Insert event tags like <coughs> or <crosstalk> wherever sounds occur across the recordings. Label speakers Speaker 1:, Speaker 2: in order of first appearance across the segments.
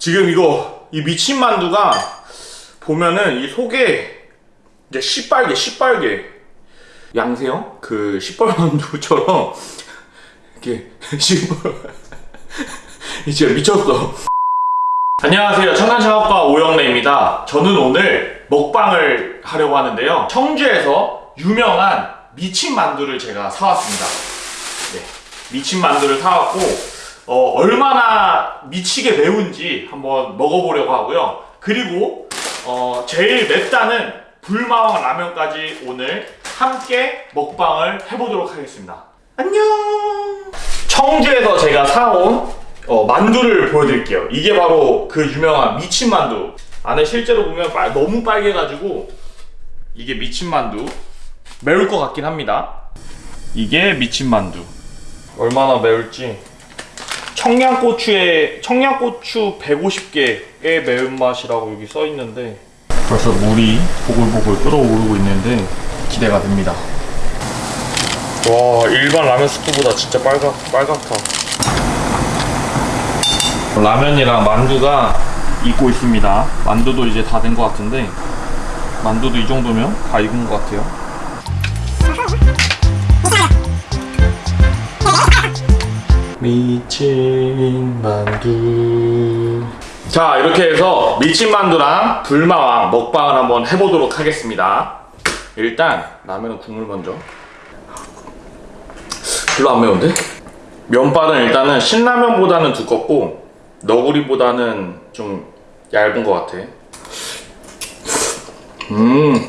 Speaker 1: 지금 이거 이 미친 만두가 보면은 이 속에 이제 시빨개 시빨개. 양세형 그 시뻘 만두처럼 <laughs> 이렇게 <laughs> 시뻘 <laughs> 진짜 미쳤어. 안녕하세요. 청년창업가 오영래입니다. 저는 오늘 먹방을 하려고 하는데요. 청주에서 유명한 미친 만두를 제가 사왔습니다. 네, 미친 만두를 사왔고 어, 얼마나 미치게 매운지 한번 먹어보려고 하고요. 그리고 어, 제일 맵다는 불마왕 라면까지 오늘 함께 먹방을 해보도록 하겠습니다. 안녕. 청주에서 제가 사온 어, 만두를 보여드릴게요. 이게 바로 그 유명한 미친 만두. 안에 실제로 보면 빨- 너무 빨개가지고 이게 미친 만두. 매울 것 같긴 합니다. 이게 미친 만두. 얼마나 매울지 청양고추에 청양고추 150개의 매운맛이라고 여기 써 있는데 벌써 물이 보글보글 끓어오르고 있는데 기대가 됩니다. 와 일반 라면 스프보다 진짜 빨갛 빨갛다. 라면이랑 만두가 익고 있습니다. 만두도 이제 다 된 것 같은데 만두도 이 정도면 다 익은 것 같아요. 미친 만두 자 이렇게 해서 미친 만두랑 불마왕 먹방을 한번 해보도록 하겠습니다 일단 라면은 국물 먼저 별로 안 매운데? 면발은 일단은 신라면보다는 두껍고 너구리보다는 좀 얇은 것 같아 음.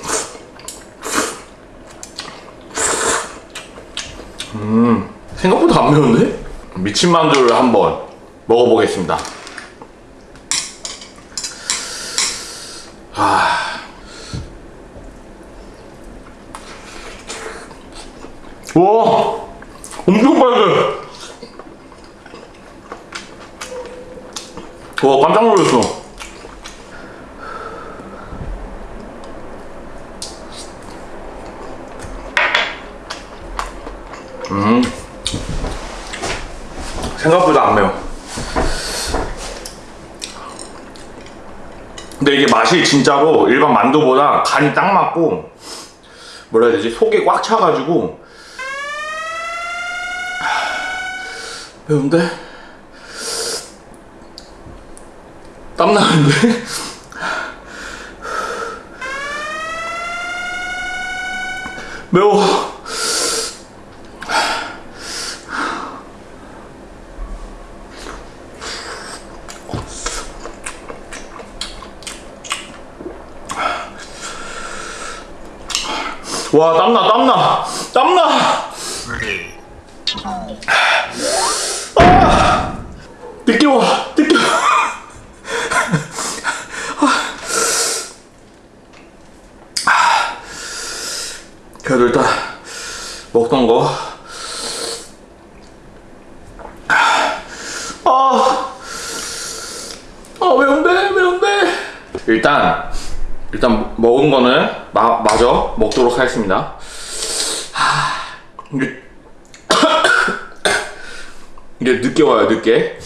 Speaker 1: 음. 생각보다 안 매운데? 미친 만두를 한번 먹어보겠습니다. 아. 와, 엄청 빨개. 와, 깜짝 놀랐어. 음. 생각보다 안 매워. 근데 이게 맛이 진짜로 일반 만두보다 간이 딱 맞고 뭐라 해야 되지 속이 꽉 차가지고 하, 매운데 땀 나는데 <laughs> 매워. 와 땀나 땀나 땀나. 아! 늦게 와 늦게 와 아. 그래도 일단 먹던 거. 아, 아 매운데 매운데. 일단 일단 먹은 거는 마, 마저 먹도록 하겠습니다. 하, 이게 <coughs> 이게 늦게 와요 늦게.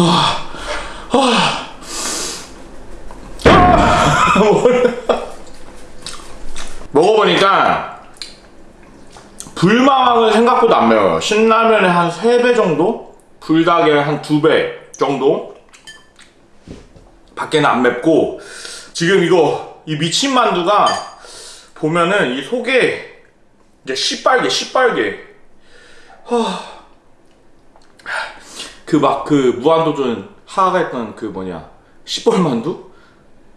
Speaker 1: 아. <laughs> 먹어보니까 불망은 생각보다 안 매워요. 신라면의 한 3배 정도? 불닭의 한 2배 정도? 밖에는 안 맵고 지금 이거 이 미친 만두가 보면은 이 속에 이제 시빨개 시빨개 그 막그 무한도전 하하가 했던 그 뭐냐 시뻘만두?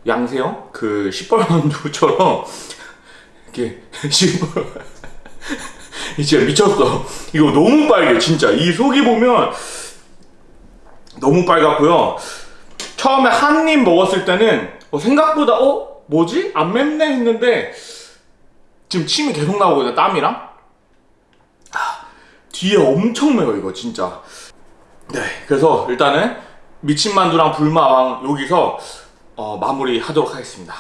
Speaker 1: 양세형? 그 시뻘만두처럼 이렇게 <laughs> 시뻘 진짜 미쳤어 이거 너무 빨개 진짜 이 속이 보면 너무 빨갛고요 처음에 한 입 먹었을 때는 어, 생각보다 어? 뭐지? 안 맵네 했는데 지금 침이 계속 나오거든요 땀이랑 아, 뒤에 엄청 매워 이거 진짜 그래서 일단은 미친 만두랑 불마왕 여기서 어, 마무리 하도록 하겠습니다.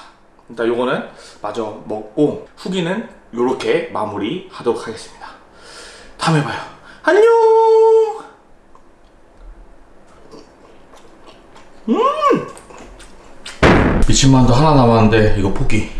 Speaker 1: 일단 요거는 마저 먹고 후기는 요렇게 마무리 하도록 하겠습니다. 다음에 봐요. 안녕! 음! 미친 만두 하나 남았는데 이거 포기.